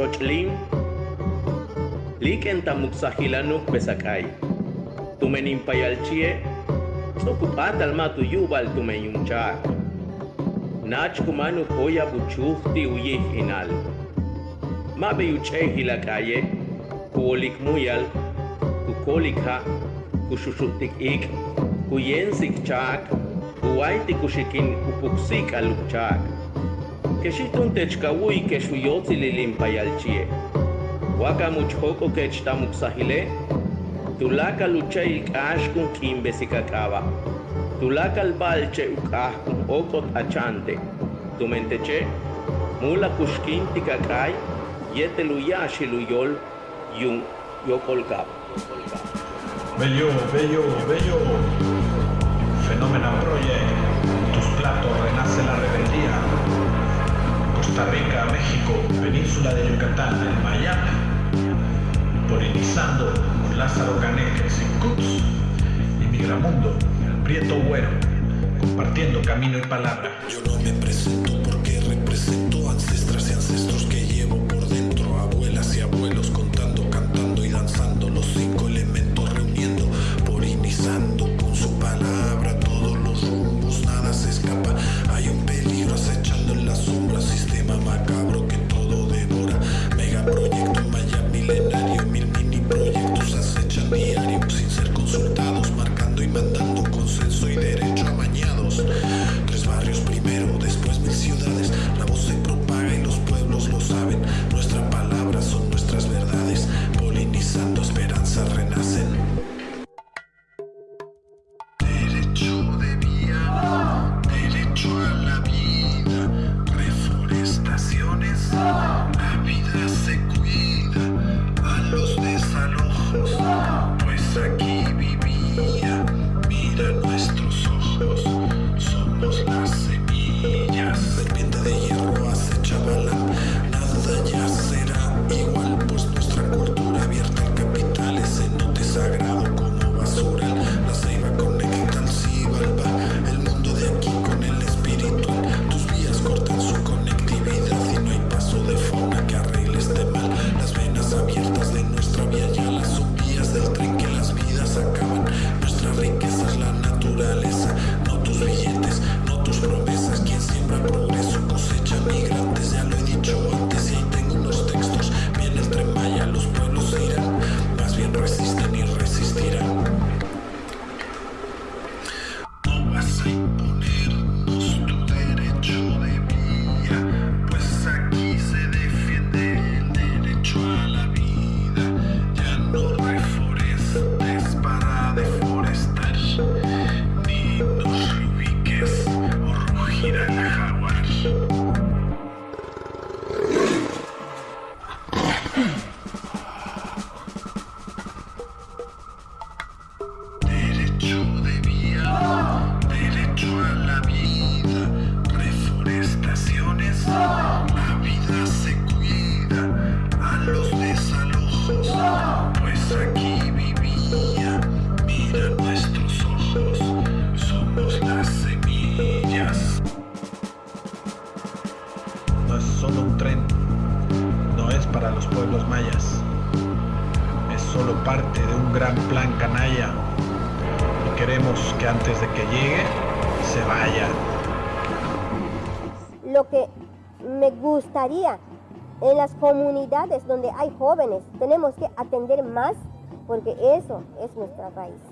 chochlin, liken tamuxajilanuk besakay. Tumenin payalchie, sokupat alma tu yubal tumenyunchak. Nach kumanu koya buchufti uyih inal. Mabe yuche hilakaye, kuolik muyal, kukolika, kushushuktik ik, kuyensik chak, kuwaiti kushikin upuksik alukchak. Keshitun techkawui keshuyotzi lilimpayalchie. Waka muchhoko kechtamuksahile, tulaka lucha ilkashkun kimbesikakaba. Tulaka albalche ukahkun okot achante. Tumenteche, mula kushkinti kakay, yete luyashi luyol, yun yokolkab. Bello, bello, bello. Fenómeno Project. Tus platos renace la rebeldía. Costa Rica, México, península de Yucatán, en Miami. Polinizando con Lázaro Caneques y Cuts. Y Migramundo, el Prieto Güero. Compartiendo camino y palabra. Yo no me presento porque represento ancestras y ancestros que llevo solo un tren. No es para los pueblos mayas. Es solo parte de un gran plan canalla. Y queremos que antes de que llegue, se vaya. Lo que me gustaría en las comunidades donde hay jóvenes, tenemos que atender más porque eso es nuestra raíz.